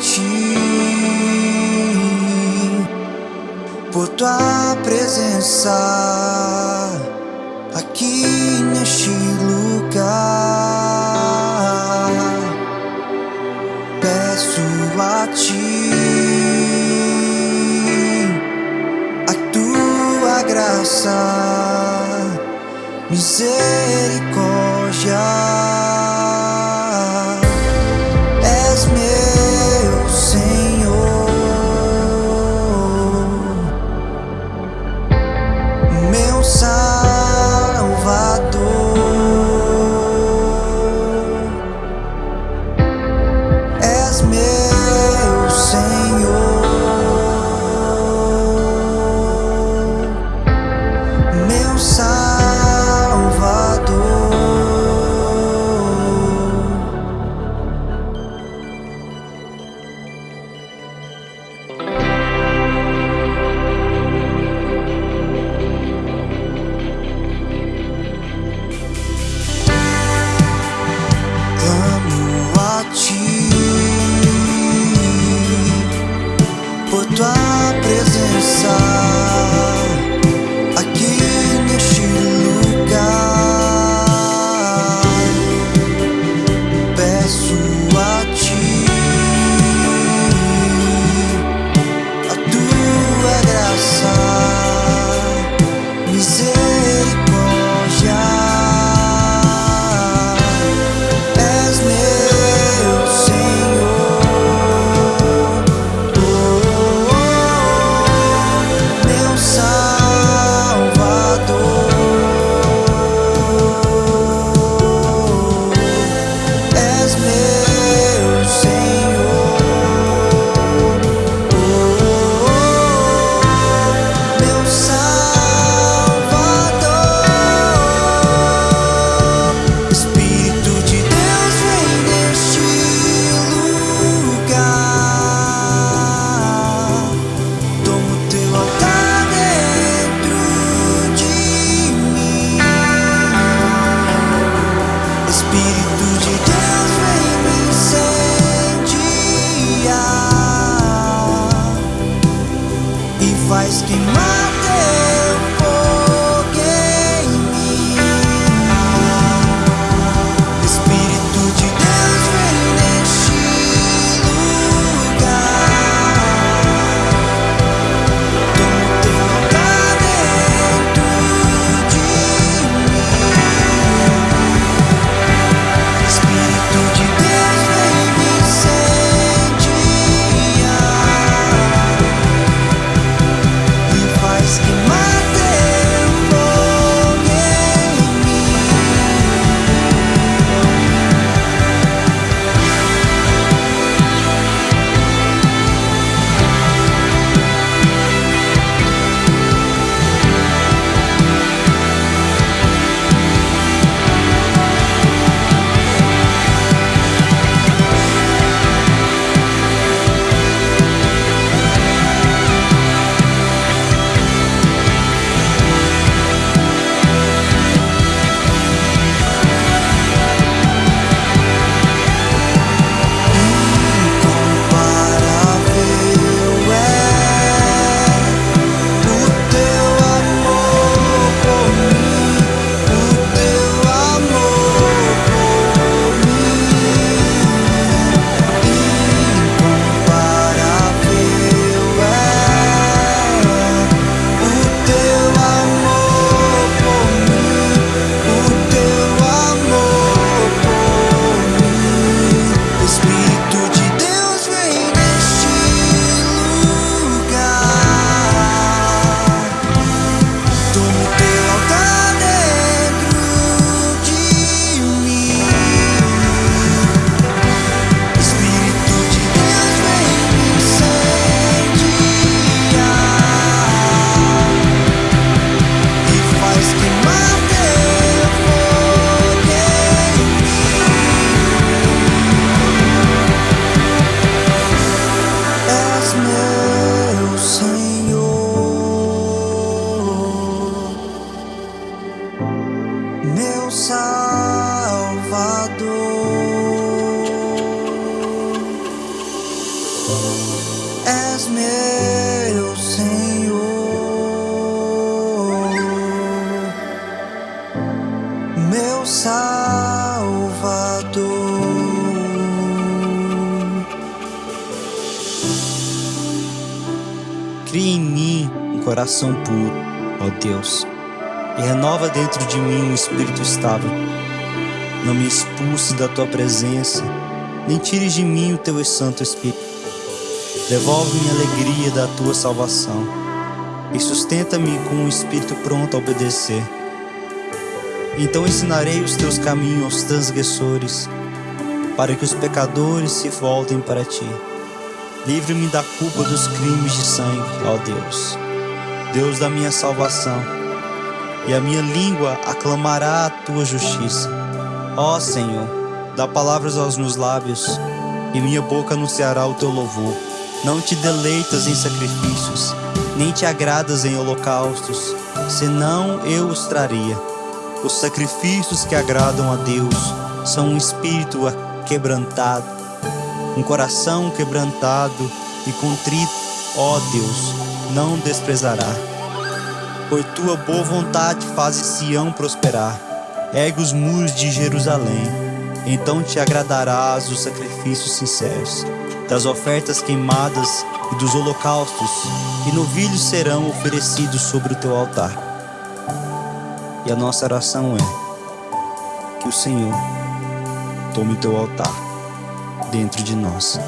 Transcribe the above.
ti por tua presença aqui neste lugar. Peço a ti a tua graça, misericórdia. Salvador, és meu Senhor, meu faz que mata. És meu Senhor, meu Salvador. Cria em mim um coração puro, ó Deus, e renova dentro de mim um espírito estável. Não me expulse da tua presença, nem tires de mim o teu Santo Espírito Devolve-me a alegria da tua salvação e sustenta-me com um espírito pronto a obedecer. Então ensinarei os teus caminhos aos transgressores, para que os pecadores se voltem para ti. Livre-me da culpa dos crimes de sangue, ó Deus, Deus da minha salvação, e a minha língua aclamará a tua justiça. Ó Senhor, dá palavras aos meus lábios, e minha boca anunciará o teu louvor. Não te deleitas em sacrifícios, nem te agradas em holocaustos, senão eu os traria. Os sacrifícios que agradam a Deus são um espírito quebrantado, um coração quebrantado e contrito, ó Deus, não desprezará. Por tua boa vontade fazes Sião prosperar, ergue os muros de Jerusalém, então te agradarás dos sacrifícios sinceros, das ofertas queimadas e dos holocaustos, e novilhos serão oferecidos sobre o teu altar. E a nossa oração é que o Senhor tome o teu altar dentro de nós.